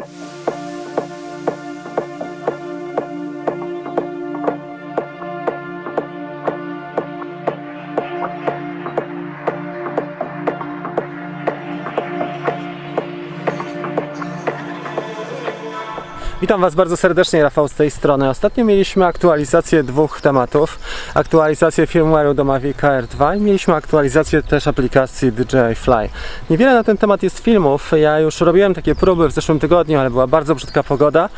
you Witam Was bardzo serdecznie, Rafał z tej strony. Ostatnio mieliśmy aktualizację dwóch tematów. Aktualizację firmware'u do Mavic Air 2 i mieliśmy aktualizację też aplikacji DJI Fly. Niewiele na ten temat jest filmów. Ja już robiłem takie próby w zeszłym tygodniu, ale była bardzo brzydka pogoda.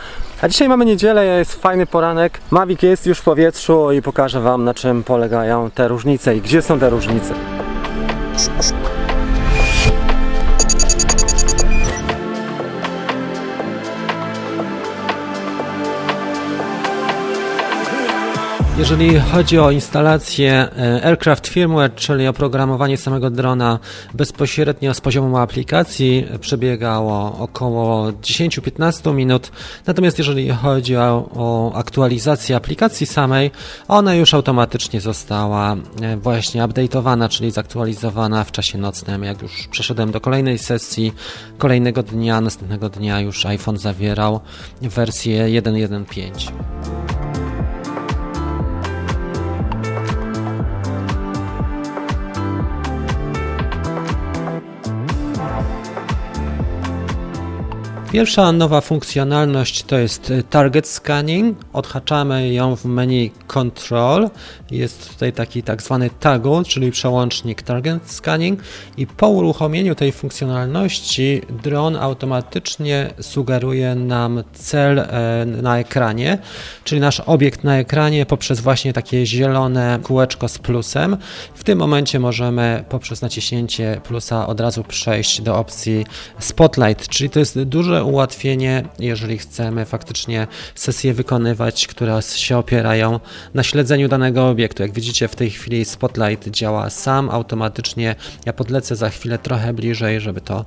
A dzisiaj mamy niedzielę, jest fajny poranek. Mavic jest już w powietrzu i pokażę Wam na czym polegają te różnice i gdzie są te różnice. Jeżeli chodzi o instalację e, Aircraft Firmware, czyli oprogramowanie samego drona bezpośrednio z poziomu aplikacji, przebiegało około 10-15 minut. Natomiast jeżeli chodzi o, o aktualizację aplikacji samej, ona już automatycznie została e, właśnie update'owana, czyli zaktualizowana w czasie nocnym. Jak już przeszedłem do kolejnej sesji, kolejnego dnia, następnego dnia już iPhone zawierał wersję 1.1.5. Pierwsza nowa funkcjonalność to jest target scanning. Odhaczamy ją w menu control. Jest tutaj taki tak zwany toggle, czyli przełącznik target scanning i po uruchomieniu tej funkcjonalności dron automatycznie sugeruje nam cel e, na ekranie, czyli nasz obiekt na ekranie poprzez właśnie takie zielone kółeczko z plusem. W tym momencie możemy poprzez naciśnięcie plusa od razu przejść do opcji spotlight, czyli to jest duże ułatwienie, jeżeli chcemy faktycznie sesje wykonywać, które się opierają na śledzeniu danego obiektu. Jak widzicie w tej chwili Spotlight działa sam automatycznie. Ja podlecę za chwilę trochę bliżej, żeby to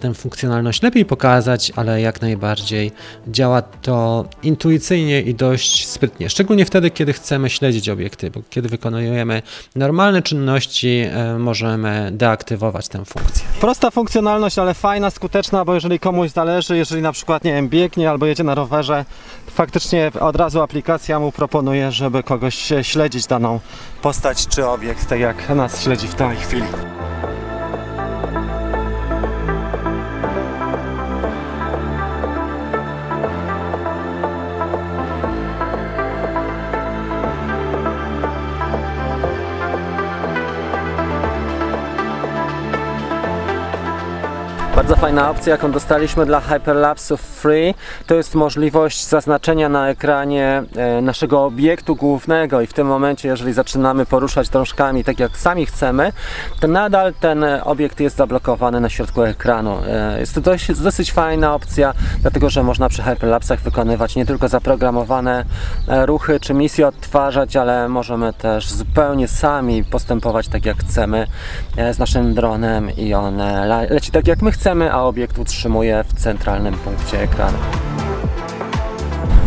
tę funkcjonalność lepiej pokazać, ale jak najbardziej działa to intuicyjnie i dość sprytnie. Szczególnie wtedy, kiedy chcemy śledzić obiekty, bo kiedy wykonujemy normalne czynności, e, możemy deaktywować tę funkcję. Prosta funkcjonalność, ale fajna, skuteczna, bo jeżeli komuś zależy, jeżeli na przykład nie wiem, biegnie albo jedzie na rowerze, faktycznie od razu aplikacja mu proponuje, żeby kogoś śledzić daną postać czy obiekt, tak jak nas śledzi w tej chwili. Bardzo fajna opcja, jaką dostaliśmy dla Hyperlapsów Free, to jest możliwość zaznaczenia na ekranie e, naszego obiektu głównego i w tym momencie, jeżeli zaczynamy poruszać drążkami tak jak sami chcemy, to nadal ten obiekt jest zablokowany na środku ekranu. E, Jest to dość, dosyć fajna opcja, dlatego że można przy Hyperlapsach wykonywać nie tylko zaprogramowane e, ruchy czy misje odtwarzać, ale możemy też zupełnie sami postępować tak jak chcemy e, z naszym dronem i on e, le- leci tak jak my chcemy, a obiekt utrzymuje w centralnym punkcie ekranu.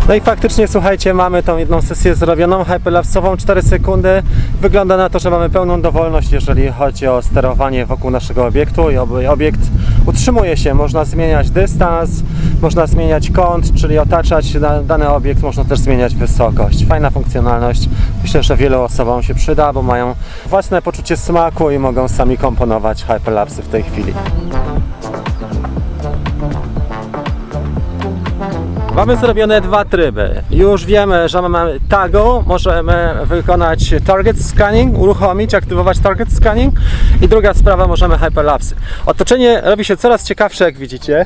No i faktycznie, słuchajcie, mamy tą jedną sesję zrobioną, hyperlapsową, 4 sekundy. Wygląda na to, że mamy pełną dowolność, jeżeli chodzi o sterowanie wokół naszego obiektu i obiekt utrzymuje się. Można zmieniać dystans, można zmieniać kąt, czyli otaczać da- dany obiekt, można też zmieniać wysokość. Fajna funkcjonalność. Myślę, że wielu osobom się przyda, bo mają własne poczucie smaku i mogą sami komponować hyperlapsy w tej chwili. Mamy zrobione dwa tryby. Już wiemy, że mamy tagu, możemy wykonać target scanning, uruchomić, aktywować target scanning i druga sprawa, możemy hyperlapsy. Otoczenie robi się coraz ciekawsze, jak widzicie.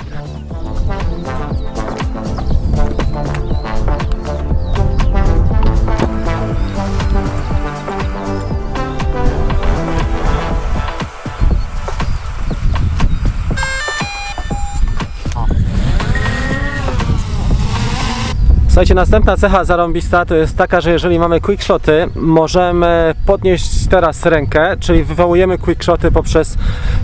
Słuchajcie, następna cecha zarąbista to jest taka, że jeżeli mamy quickshoty, możemy podnieść teraz rękę, czyli wywołujemy quickshoty poprzez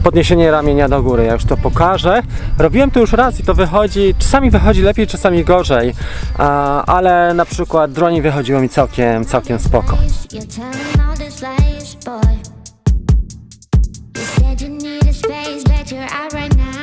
podniesienie ramienia do góry. Ja już to pokażę. Robiłem to już raz i to wychodzi, czasami wychodzi lepiej, czasami gorzej, ale na przykład dronie wychodziło mi całkiem, całkiem spoko. You said you space, but you're out right now.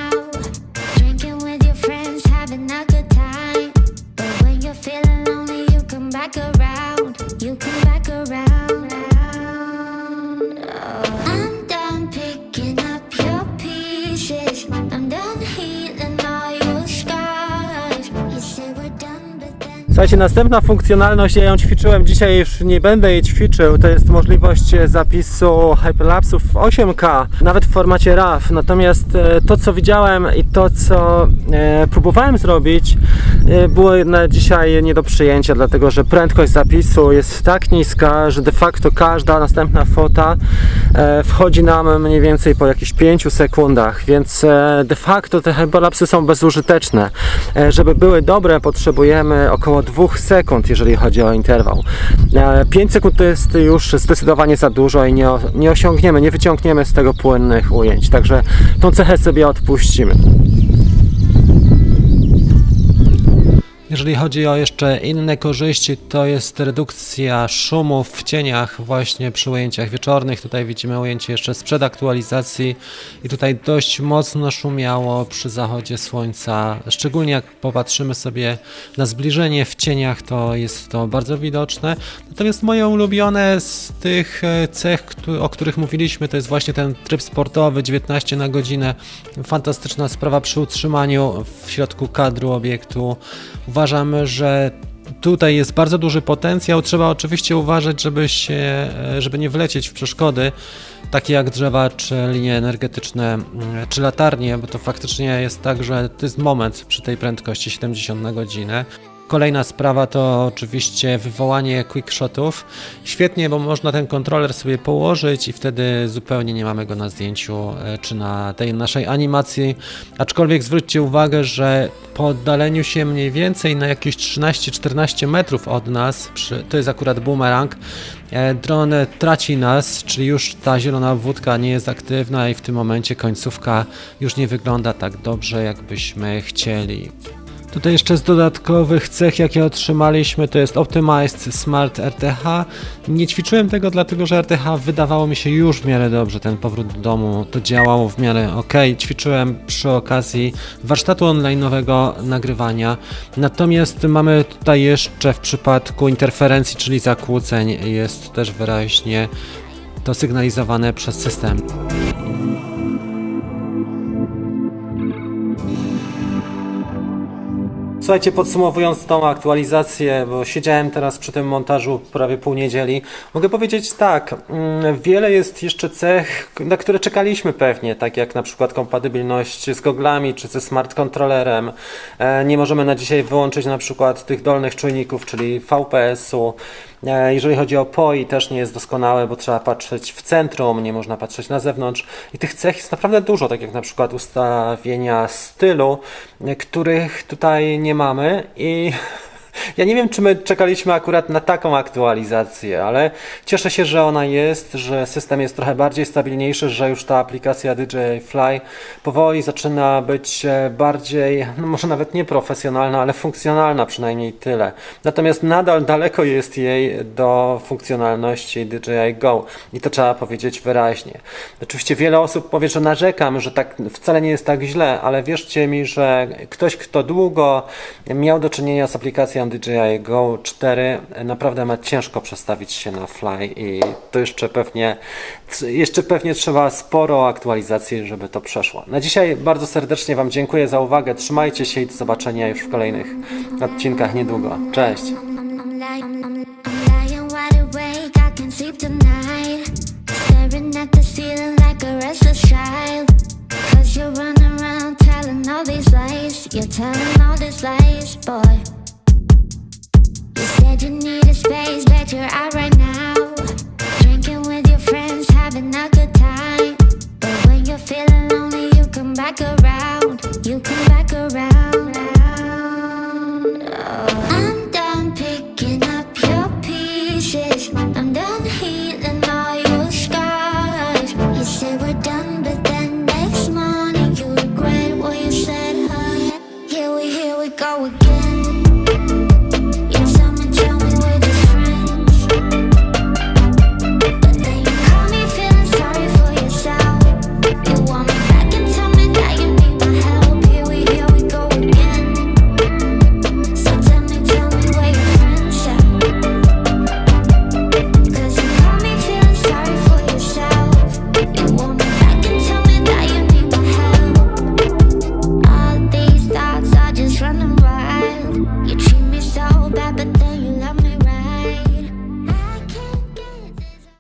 Słuchajcie, następna funkcjonalność, ja ją ćwiczyłem dzisiaj, już nie będę jej ćwiczył, to jest możliwość e, zapisu hyperlapsów w 8K, nawet w formacie RAW. Natomiast e, to, co widziałem i to, co e, próbowałem zrobić, było na dzisiaj nie do przyjęcia, dlatego że prędkość zapisu jest tak niska, że de facto każda następna fota e, wchodzi nam mniej więcej po jakichś 5 sekundach, więc e, de facto te hyperlapsy są bezużyteczne. E, Żeby były dobre, potrzebujemy około 2 sekund, jeżeli chodzi o interwał. 5 sekund to jest już zdecydowanie za dużo i nie, nie osiągniemy, nie wyciągniemy z tego płynnych ujęć, także tą cechę sobie odpuścimy. Jeżeli chodzi o jeszcze inne korzyści, to jest redukcja szumów w cieniach właśnie przy ujęciach wieczornych. Tutaj widzimy ujęcie jeszcze sprzed aktualizacji i tutaj dość mocno szumiało przy zachodzie słońca. Szczególnie jak popatrzymy sobie na zbliżenie w cieniach, to jest to bardzo widoczne. Natomiast moje ulubione z tych e, cech, o których mówiliśmy, to jest właśnie ten tryb sportowy 19 na godzinę. Fantastyczna sprawa przy utrzymaniu w środku kadru obiektu. Uważam, że tutaj jest bardzo duży potencjał. Trzeba oczywiście uważać, żeby, się, żeby nie wlecieć w przeszkody, takie jak drzewa, czy linie energetyczne, mm, czy latarnie, bo to faktycznie jest tak, że to jest moment przy tej prędkości 70 na godzinę. Kolejna sprawa to oczywiście wywołanie quickshotów. Świetnie, bo można ten kontroler sobie położyć i wtedy zupełnie nie mamy go na zdjęciu e, czy na tej naszej animacji. Aczkolwiek zwróćcie uwagę, że po oddaleniu się mniej więcej na jakieś 13-14 metrów od nas, przy, to jest akurat boomerang, e, dron traci nas, czyli już ta zielona wódka nie jest aktywna i w tym momencie końcówka już nie wygląda tak dobrze, jakbyśmy chcieli. Tutaj jeszcze z dodatkowych cech, jakie otrzymaliśmy, to jest Optimized Smart RTH. Nie ćwiczyłem tego, dlatego że RTH wydawało mi się już w miarę dobrze. Ten powrót do domu to działało w miarę ok. Ćwiczyłem przy okazji warsztatu online'owego nagrywania. Natomiast mamy tutaj jeszcze w przypadku interferencji, czyli zakłóceń, jest też wyraźnie to sygnalizowane przez system. Słuchajcie, podsumowując tą aktualizację, bo siedziałem teraz przy tym montażu prawie pół niedzieli, mogę powiedzieć tak, mm, wiele jest jeszcze cech, na które czekaliśmy pewnie, tak jak na przykład kompatybilność z goglami czy ze smart kontrolerem. E, Nie możemy na dzisiaj wyłączyć na przykład tych dolnych czujników, czyli VPS-u. E, Jeżeli chodzi o POI, też nie jest doskonałe, bo trzeba patrzeć w centrum, nie można patrzeć na zewnątrz. I tych cech jest naprawdę dużo, tak jak na przykład ustawienia stylu, których tutaj nie mamy i ja nie wiem, czy my czekaliśmy akurat na taką aktualizację, ale cieszę się, że ona jest, że system jest trochę bardziej stabilniejszy, że już ta aplikacja DJI Fly powoli zaczyna być e, bardziej, no może nawet nie profesjonalna, ale funkcjonalna, przynajmniej tyle. Natomiast nadal daleko jest jej do funkcjonalności DJI Go i to trzeba powiedzieć wyraźnie. Oczywiście wiele osób powie, że narzekam, że tak wcale nie jest tak źle, ale wierzcie mi, że ktoś, kto długo miał do czynienia z aplikacją DJI Go 4, naprawdę ma ciężko przestawić się na Fly i to jeszcze pewnie, jeszcze pewnie trzeba sporo aktualizacji, żeby to przeszło. Na dzisiaj bardzo serdecznie Wam dziękuję za uwagę, trzymajcie się i do zobaczenia już w kolejnych odcinkach niedługo. Cześć! You're telling all these lies, boy. You said you needed space, but you're out right now.